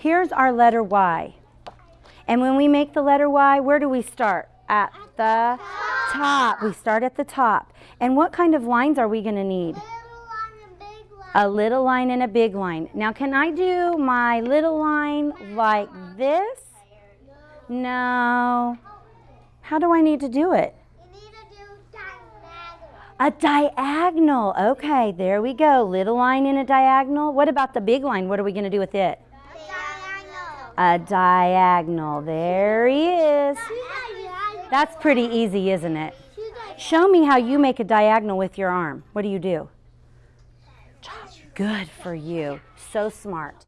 Here's our letter Y. And when we make the letter Y, where do we start? At the top. We start at the top. And what kind of lines are we going to need? A little line and a big line. Now, can I do my little line like this? No. How do I need to do it? You need to do diagonal. A diagonal. Okay, there we go. Little line in a diagonal. What about the big line? What are we going to do with it? A diagonal. There he is. That's pretty easy, isn't it? Show me how you make a diagonal with your arm. What do you do? Good for you. So smart.